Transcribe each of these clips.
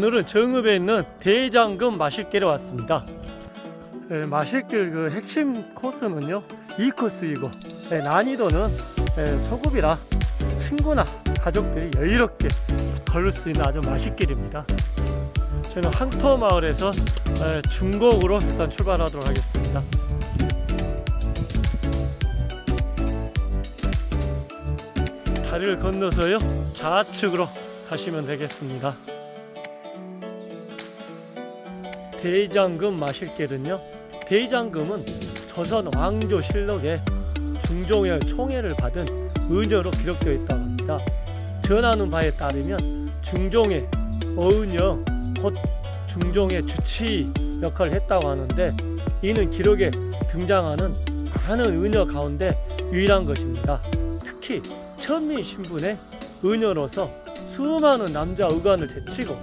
오늘은 정읍에 있는 대장금 마실길에 왔습니다. 예, 마실길 그 핵심 코스는요 2코스이고 예, 난이도는 예, 소급이라 친구나 가족들이 여유롭게 걸을 수 있는 아주 마실길입니다. 저는 항토 마을에서 예, 중곡으로 일단 출발하도록 하겠습니다. 다리를 건너서요 좌측으로 가시면 되겠습니다. 대장금 마실 길은요 대장금은 조선 왕조 실록에 중종의 총애를 받은 의녀로 기록되어 있다고 합니다. 전하는 바에 따르면 중종의 어은여 곧 중종의 주치 역할을 했다고 하는데 이는 기록에 등장하는 많은 의녀 가운데 유일한 것입니다. 특히 천민 신분의 의녀로서 수많은 남자 의관을 제치고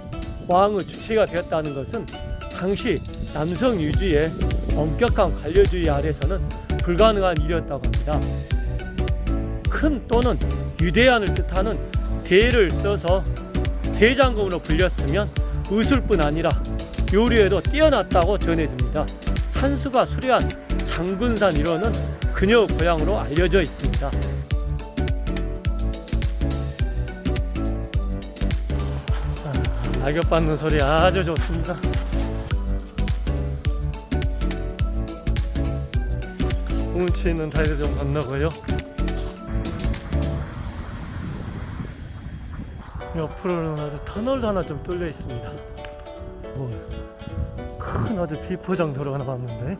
왕의 주치가 되었다는 것은 당시 남성 유지의 엄격한 관료주의 아래서는 불가능한 일이었다고 합니다. 큰 또는 유대안을 뜻하는 대를 써서 대장금으로 불렸으면 의술뿐 아니라 요리에도 뛰어났다고 전해집니다. 산수가 수려한 장군산 일원은 그녀 고향으로 알려져 있습니다. 아, 낙엽 받는 소리 아주 좋습니다. 운치 있는 좀 건너고요. 옆으로는 아주 터널도 하나 좀 뚫려 있습니다. 오, 큰 아주 비포장 도로 하나 봤는데.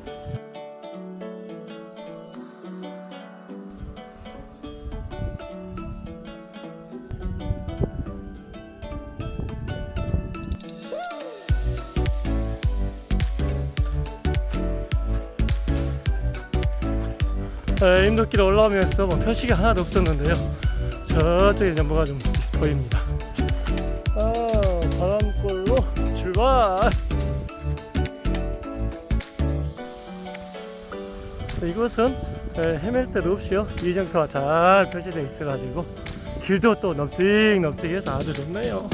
에, 인도길 올라오면서 뭐 표식이 하나도 없었는데요. 저쪽에 뭐가 좀 보입니다. 아, 바람골로 출발! 이곳은 에, 헤맬 데도 없이요. 이정표가 잘 표시되어 있어 가지고 길도 또 넙직넙직해서 아주 좋네요.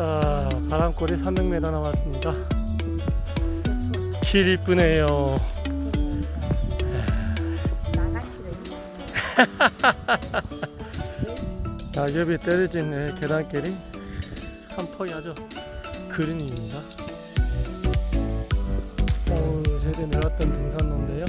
자, 바람골이 300m 남았습니다. 길 이쁘네요. 낙엽이 떨어진 네, 계단길이 한 폭이 아주 그림입니다. 어, 제대 내려왔던 등산로인데요.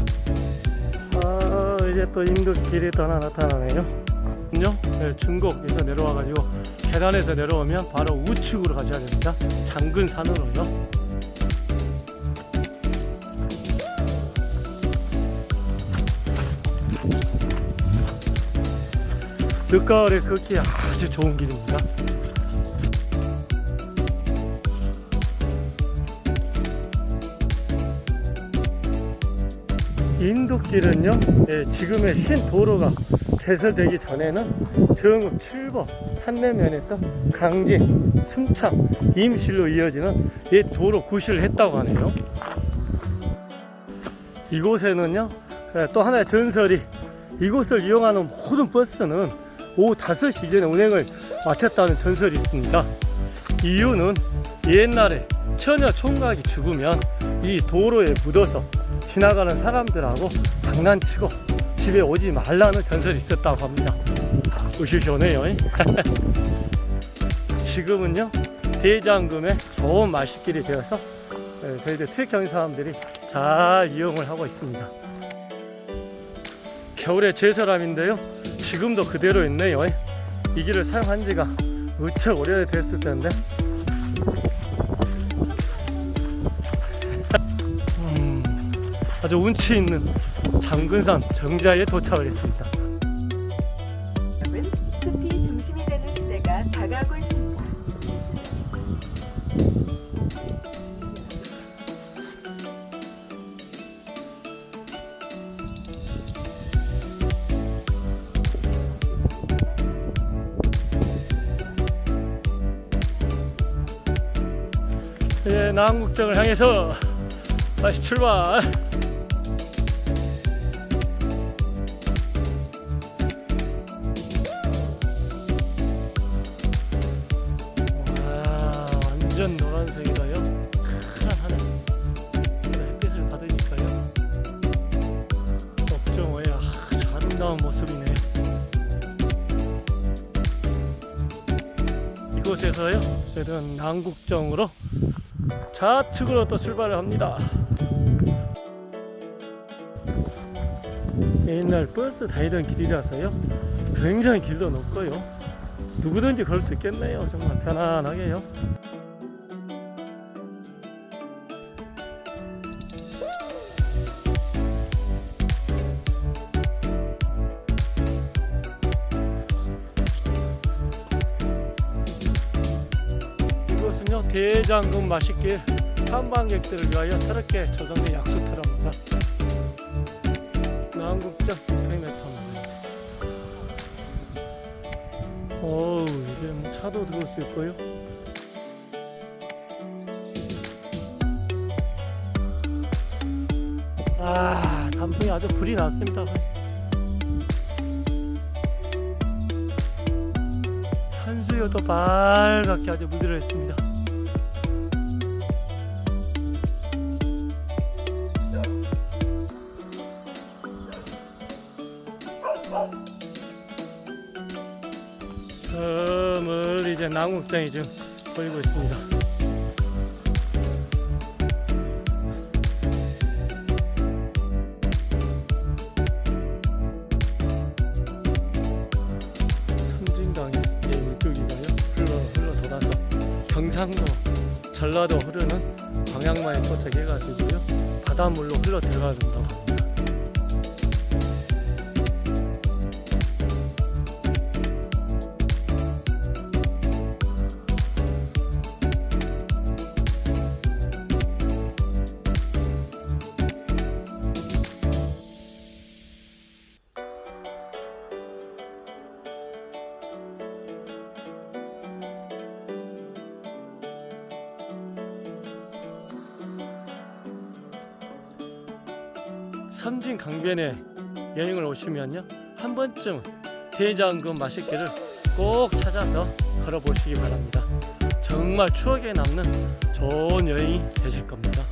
아, 이제 또 인도길이 또 하나 나타나네요. 요 네, 중곡에서 내려와가지고 계단에서 내려오면 바로 우측으로 가셔야 됩니다. 장근산으로요. 늦가을에 걷기 아주 좋은 길입니다. 인도길은요, 예, 지금의 신 도로가 개설되기 전에는 정읍 7번 산내면에서 강진, 순창, 임실로 이어지는 옛 도로 구실을 했다고 하네요. 이곳에는요, 예, 또 하나의 전설이 이곳을 이용하는 모든 버스는 오후 5시 이전에 운행을 마쳤다는 전설이 있습니다. 이유는 옛날에 처녀 총각이 죽으면 이 도로에 묻어서 지나가는 사람들하고 장난치고 집에 오지 말라는 전설이 있었다고 합니다. 으시시오네요. 지금은요 대장금의 좋은 마실길이 되어서 예, 저희들 트레킹 사람들이 잘 이용을 하고 있습니다. 겨울에 제설함인데요 지금도 그대로 있네요 이 길을 사용한 지가 무척 오래됐을 텐데 음, 아주 운치 있는 장근산 정자에 도착을 했습니다 숲이 중심이 되는 시대가 다가오고 있습니다. 예, 남국정을 향해서 다시 출발 완전 노란색이라요. 푸른 하늘. 햇빛을 받으니까요. 업종어의 아름다운 모습이네요. 이곳에서요, 저희는 남국정으로 좌측으로 또 출발을 합니다. 옛날 버스 다니던 길이라서요, 굉장히 길도 높고요. 누구든지 걸 수 있겠네요. 정말 편안하게요. 대장금 맛있게 탐방객들을 위하여 새롭게 조성된 약수터랍니다. 남국적 600m 어우 이제 뭐 차도 들어올 수 있고요. 아 단풍이 아주 불이 났습니다. 산수유도 빨갛게 아주 물들어 있습니다. 이제 남국장이 지금 보이고 있습니다. 경상도, 전라도 흐르는 방향만에 도착해가지고요. 바닷물로 흘러 들어가야 된다고 합니다. 섬진 강변에 여행을 오시면요 한 번쯤 대장금 맛있기를 꼭 찾아서 걸어보시기 바랍니다. 정말 추억에 남는 좋은 여행이 되실 겁니다